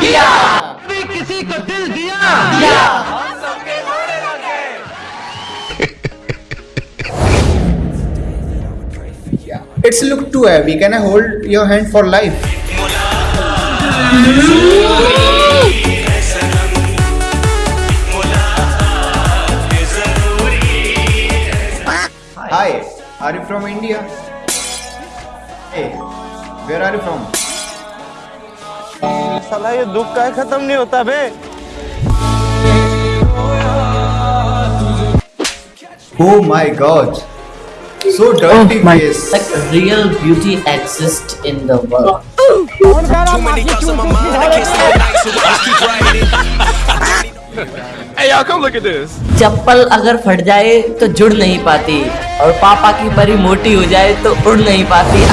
किया कभी किसी को दिल दिया किया It's look too heavy. Can I hold your hand for life? Hi, are you from India? Hey, where are you from? साला ये दुख का खत्म नहीं होता बे Oh my god. So dirty oh my. face. like real beauty exists in the world Too many thoughts on my mind, I can't sleep at night, so I just keep writing. Hey y'all come look at this चप्पल अगर फट जाए तो जुड़ नहीं पाती और पापा की परी मोटी हो जाए तो उड़ नहीं पाती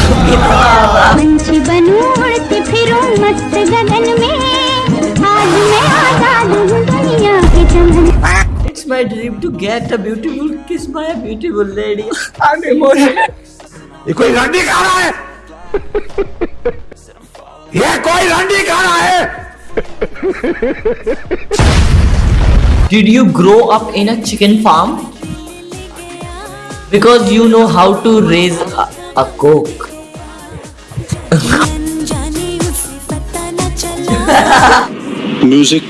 पंछी बनूं उड़ती फिरूं मस्त गगन में आज मैं आज़ाद हूँ दुनिया के चमन It's my dream to get a beautiful kiss by a beautiful lady. ये कोई रंडी खा रहा है ये कोई रंडी खा रहा है Did you grow up in a chicken farm? Because you know how to raise a, a cock. Music.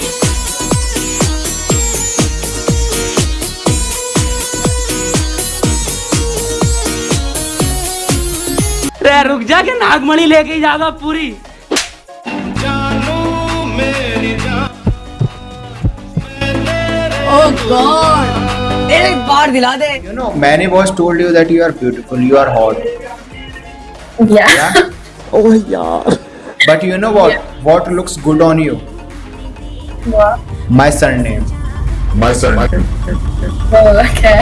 रे रुक जा के नागमणी लेके जागा पूरी। मैंने boss told you that you are beautiful you are hot यार। But you know what? What looks good on you? What? My surname. My surname. Oh, okay.